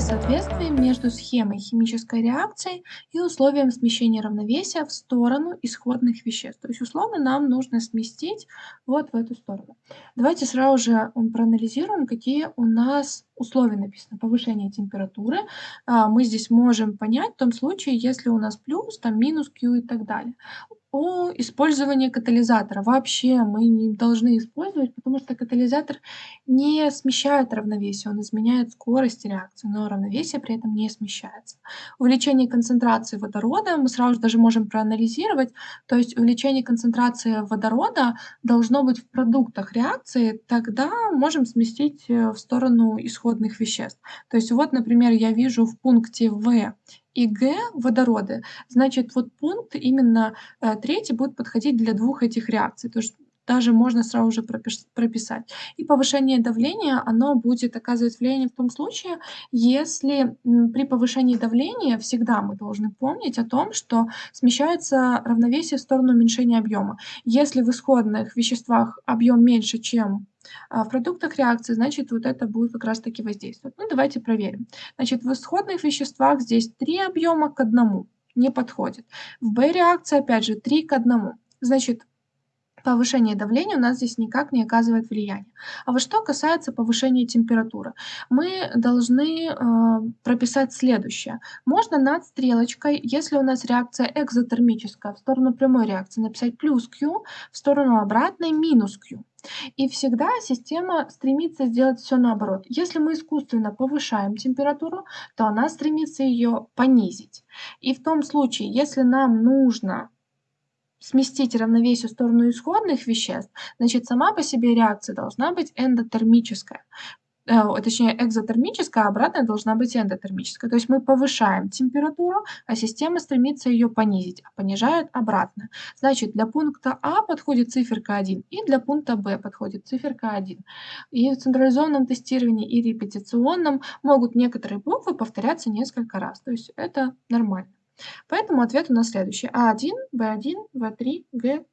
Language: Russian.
соответствие между схемой химической реакции и условием смещения равновесия в сторону исходных веществ. То есть условно нам нужно сместить вот в эту сторону. Давайте сразу же проанализируем, какие у нас условия написано. Повышение температуры. А, мы здесь можем понять в том случае, если у нас плюс, там минус Q и так далее о использовании катализатора. Вообще мы не должны использовать, потому что катализатор не смещает равновесие, он изменяет скорость реакции, но равновесие при этом не смещается. Увеличение концентрации водорода мы сразу же даже можем проанализировать, то есть увеличение концентрации водорода должно быть в продуктах реакции, тогда можем сместить э, в сторону исходных веществ. То есть вот, например, я вижу в пункте В и Г водороды, значит, вот пункт именно э, третий будет подходить для двух этих реакций. То есть даже можно сразу же прописать. И повышение давления, оно будет оказывать влияние в том случае, если при повышении давления всегда мы должны помнить о том, что смещается равновесие в сторону уменьшения объема. Если в исходных веществах объем меньше, чем а в продуктах реакции, значит, вот это будет как раз-таки воздействовать. Ну, давайте проверим. Значит, в исходных веществах здесь 3 объема к 1 не подходит. В Б-реакции, опять же, 3 к 1. Значит, повышение давления у нас здесь никак не оказывает влияния. А вот что касается повышения температуры, мы должны э, прописать следующее. Можно над стрелочкой, если у нас реакция экзотермическая, в сторону прямой реакции написать плюс Q, в сторону обратной минус Q. И всегда система стремится сделать все наоборот. Если мы искусственно повышаем температуру, то она стремится ее понизить. И в том случае, если нам нужно сместить равновесие в сторону исходных веществ, значит, сама по себе реакция должна быть эндотермическая. Э, точнее, экзотермическая, а обратная должна быть эндотермическая. То есть мы повышаем температуру, а система стремится ее понизить, а понижает обратно. Значит, для пункта А подходит циферка 1, и для пункта Б подходит циферка 1. И в централизованном тестировании и репетиционном могут некоторые буквы повторяться несколько раз. То есть это нормально. Поэтому ответ у нас следующий. А1, Б1, В3, Г3.